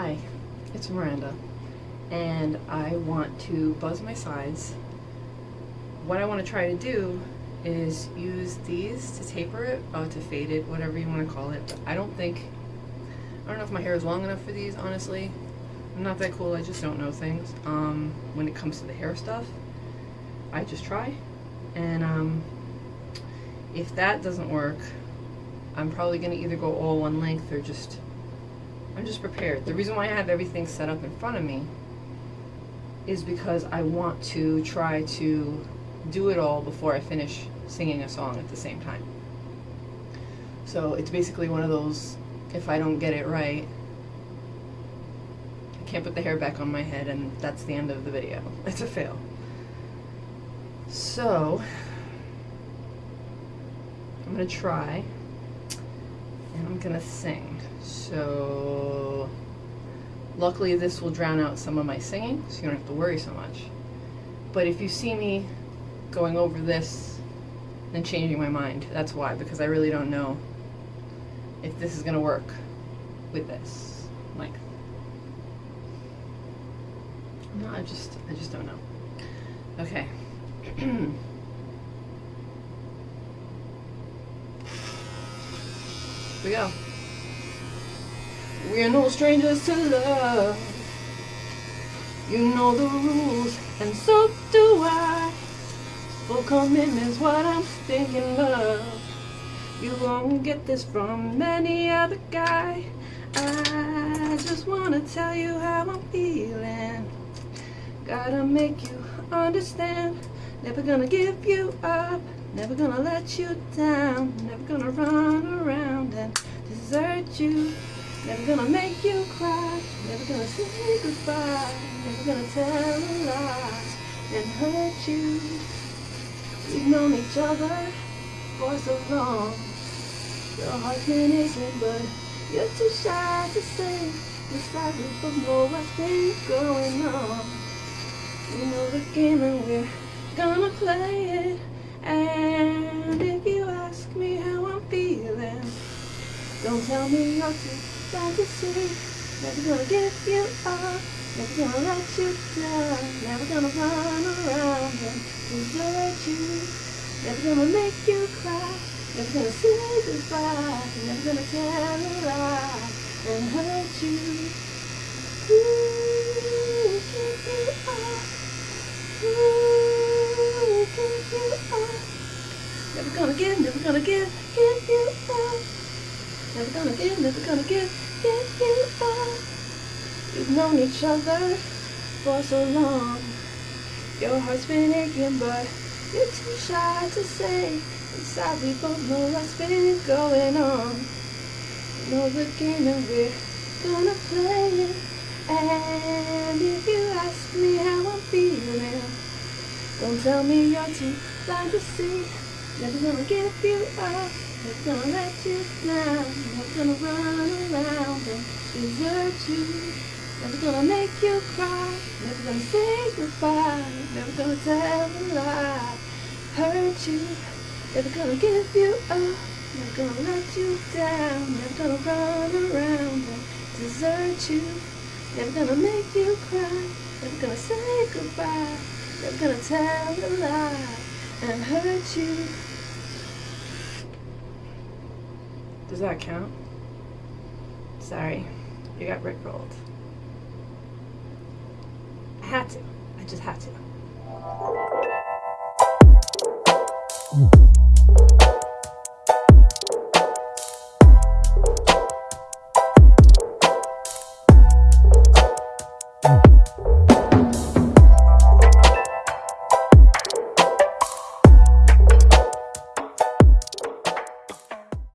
Hi, it's Miranda, and I want to buzz my sides. What I want to try to do is use these to taper it, uh, to fade it, whatever you want to call it. But I don't think, I don't know if my hair is long enough for these, honestly. I'm not that cool, I just don't know things. Um, when it comes to the hair stuff, I just try. And um, if that doesn't work, I'm probably going to either go all one length or just I'm just prepared. The reason why I have everything set up in front of me is because I want to try to do it all before I finish singing a song at the same time. So it's basically one of those, if I don't get it right, I can't put the hair back on my head and that's the end of the video. It's a fail. So, I'm gonna try and I'm gonna sing. So luckily this will drown out some of my singing, so you don't have to worry so much. But if you see me going over this and changing my mind, that's why, because I really don't know if this is gonna work with this length. No, I just, I just don't know. Okay. we go. We're no strangers to love. You know the rules, and so do I. Full commitment's what I'm thinking of. You won't get this from any other guy. I just wanna tell you how I'm feeling. Gotta make you understand. Never gonna give you up. Never gonna let you down. Never gonna run around and desert you. Never gonna make you cry. Never gonna say goodbye. Never gonna tell a lie and hurt you. We've known each other for so long. Your heart's been aching, but you're too shy to say. Besides, we both know what's been going on. We know the game and we're gonna play it. And if you ask me how I'm feeling, don't tell me you're too fantasy. Never gonna give you up. Never gonna let you down. Never gonna run around and desert you. Never gonna make you cry. Never gonna say goodbye. Never gonna tell a lie and hurt you. Never gonna give, never gonna give, give you up. Never gonna give, never gonna give, give you up. We've known each other for so long. Your heart's been aching, but you're too shy to say. Inside, we both know what's been going on. We know the game and we're gonna play it. And if you ask me how I'm feeling, don't tell me you're too blind to see. Never gonna give you up. Never gonna let you down. Never gonna run around and desert you. Never gonna make you cry. Never gonna say goodbye. Never gonna tell a lie. Hurt you. Never gonna give you up. Never gonna let you down. Never gonna run around and desert you. Never gonna make you cry. Never gonna say goodbye. Never gonna tell a lie and hurt you. Does that count? Sorry, you got rickrolled. I had to. I just had to.